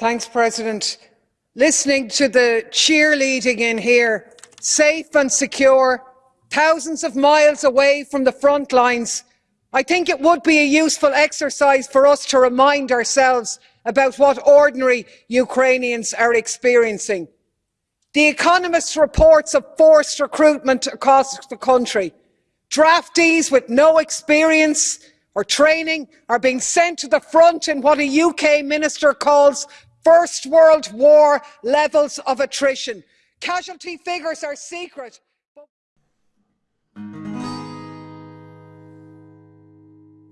Thanks, President. Listening to the cheerleading in here, safe and secure, thousands of miles away from the front lines, I think it would be a useful exercise for us to remind ourselves about what ordinary Ukrainians are experiencing. The Economist reports of forced recruitment across the country. Draftees with no experience or training are being sent to the front in what a UK minister calls First World War levels of attrition. Casualty figures are secret.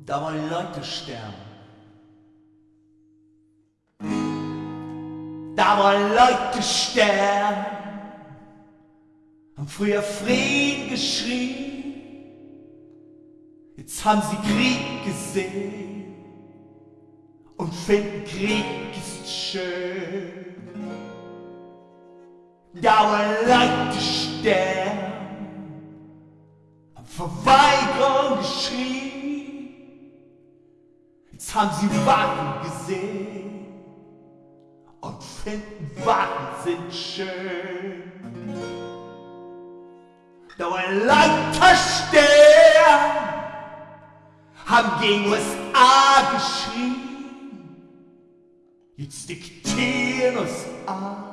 Da wollen Leute sterben. Da wollen Leute sterben. Haben früher Frieden geschrien. Jetzt haben sie Krieg gesehen. Und finden Krieg ist schön. Wollen Leute sterben. Haben Verweigerung geschrien. Jetzt haben sie Wagen gesehen und finden Wagen sind schön. Da wollen Leute sterben, haben gegen USA geschrien. Jetzt diktieren USA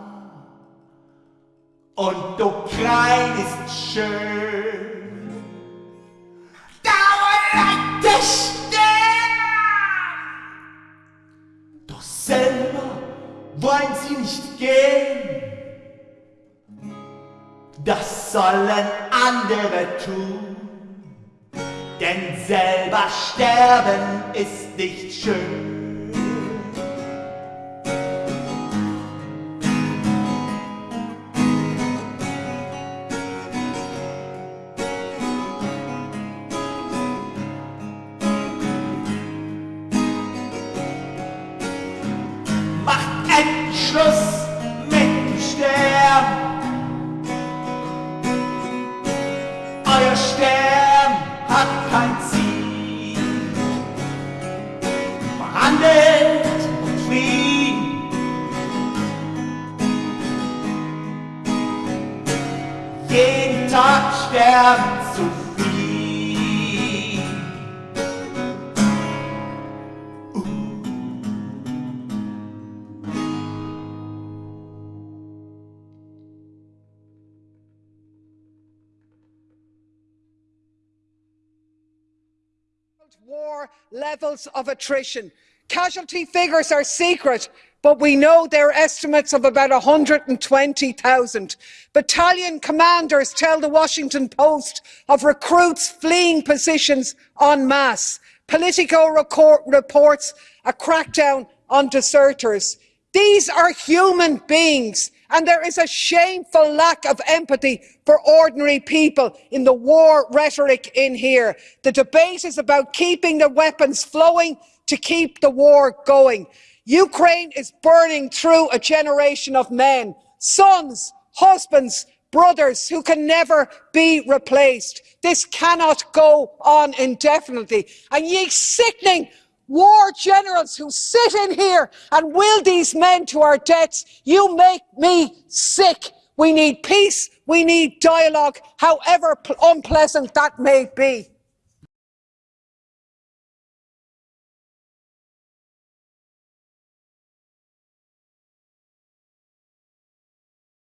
und Ukraine ist schön. Da wollen Leute sterben. wollen sie nicht gehen. Das sollen andere tun, denn selber sterben ist nicht schön. Schluss mit dem Sterben. Euer Sterben hat kein Ziel. Verhandelt und Frieden. Jeden Tag sterben war levels of attrition. Casualty figures are secret, but we know they're estimates of about 120,000. Battalion commanders tell the Washington Post of recruits fleeing positions en masse. Politico reports a crackdown on deserters. These are human beings and there is a shameful lack of empathy for ordinary people in the war rhetoric in here. The debate is about keeping the weapons flowing to keep the war going. Ukraine is burning through a generation of men, sons, husbands, brothers who can never be replaced. This cannot go on indefinitely. And ye sickening war generals who sit in here and will these men to our deaths. You make me sick. We need peace. We need dialogue, however unpleasant that may be.